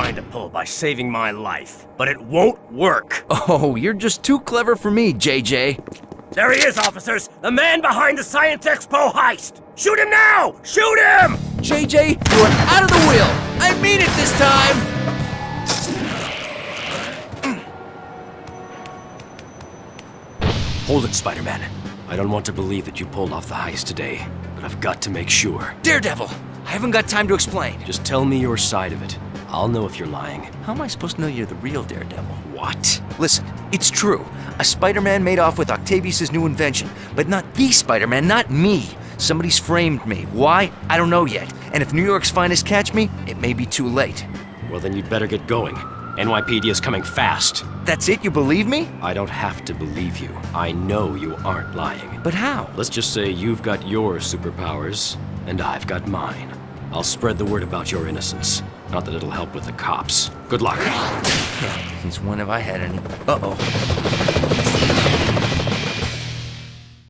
trying to pull by saving my life, but it won't work. Oh, you're just too clever for me, JJ. There he is, officers! The man behind the Science Expo heist! Shoot him now! Shoot him! JJ, you're out of the wheel! I mean it this time! Hold it, Spider-Man. I don't want to believe that you pulled off the heist today, but I've got to make sure. Daredevil! I haven't got time to explain. Just tell me your side of it. I'll know if you're lying. How am I supposed to know you're the real Daredevil? What? Listen, it's true. A Spider-Man made off with Octavius' new invention, but not the Spider-Man, not me. Somebody's framed me. Why? I don't know yet. And if New York's finest catch me, it may be too late. Well, then you'd better get going. NYPD is coming fast. That's it? You believe me? I don't have to believe you. I know you aren't lying. But how? Let's just say you've got your superpowers, and I've got mine. I'll spread the word about your innocence. Not that it'll help with the cops. Good luck. Since when have I had any? Uh-oh.